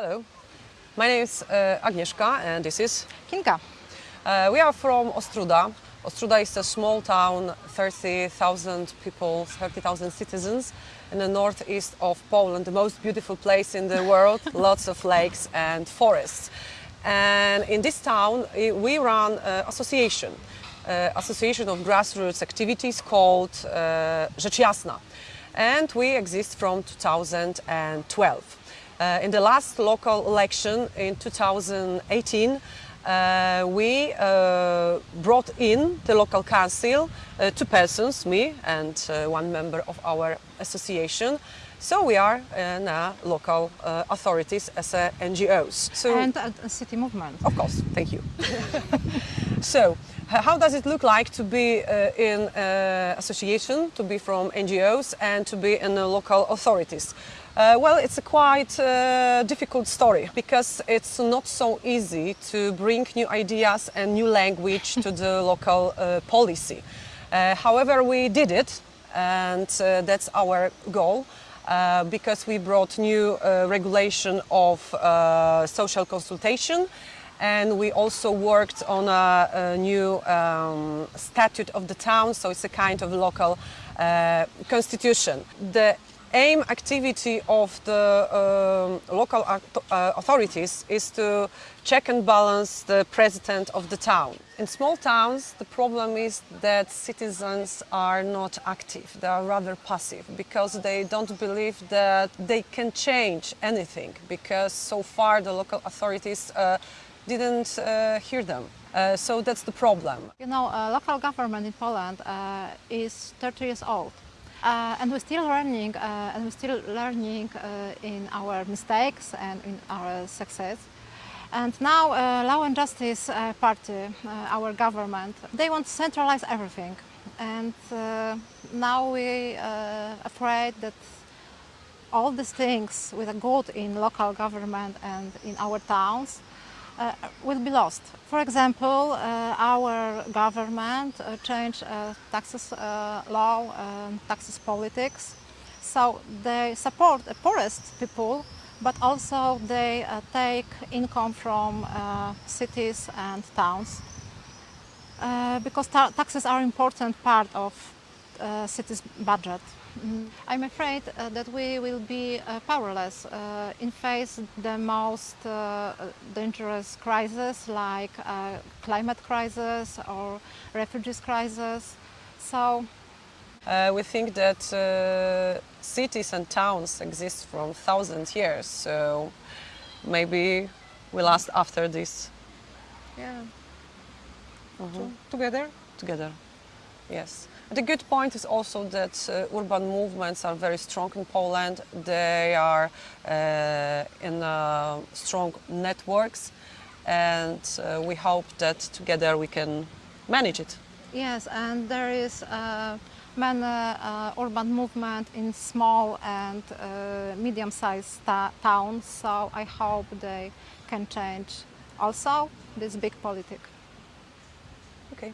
Hello, my name is uh, Agnieszka and this is Kinka. Uh, we are from Ostróda. Ostróda is a small town, 30,000 people, 30,000 citizens in the northeast of Poland, the most beautiful place in the world, lots of lakes and forests. And in this town we run an association, uh, association of grassroots activities called uh, Rzecz Jasna. And we exist from 2012. Uh, in the last local election in 2018, uh, we uh, brought in the local council, uh, two persons, me and uh, one member of our association. So we are uh, local uh, authorities as uh, NGOs. So and a, city movement. of course, thank you. so, how does it look like to be uh, in uh, association, to be from NGOs and to be in local authorities? Uh, well, it's a quite uh, difficult story because it's not so easy to bring new ideas and new language to the local uh, policy. However, we did it and that's our goal uh, because we brought new uh, regulation of uh, social consultation and we also worked on a, a new um, statute of the town, so it's a kind of local uh, constitution. The aim activity of the um, local uh, authorities is to check and balance the president of the town. In small towns, the problem is that citizens are not active, they are rather passive because they don't believe that they can change anything because so far the local authorities uh, didn't uh, hear them. Uh, so that's the problem. You know, uh, local government in Poland is 30 years old. Uh, and we're still learning, uh, and we're still learning uh, in our mistakes and in our success. And now, Law and Justice Party, our government, they want to centralize everything. And now we are afraid that all these things with a good in local government and in our towns uh, will be lost. For example, uh, our government uh, changed uh, taxes uh, law and taxes politics. So they support the poorest people, but also they uh, take income from cities and towns. Because ta- taxes are important part of city's budget. Mm. I'm afraid uh, that we will be uh, powerless uh, in face the most uh, dangerous crisis like uh, climate crisis or refugees crisis. So Uh, we think that uh, cities and towns exist from thousands years, so maybe we last after this yeah, together. Together, yes. The good point is also that uh, urban movements are very strong in Poland. They are uh, in uh, strong networks, and uh, we hope that together we can manage it. yes, and there is uh, many uh, urban movement in small and uh, medium-sized towns. So I hope they can change also this big politic. Okay.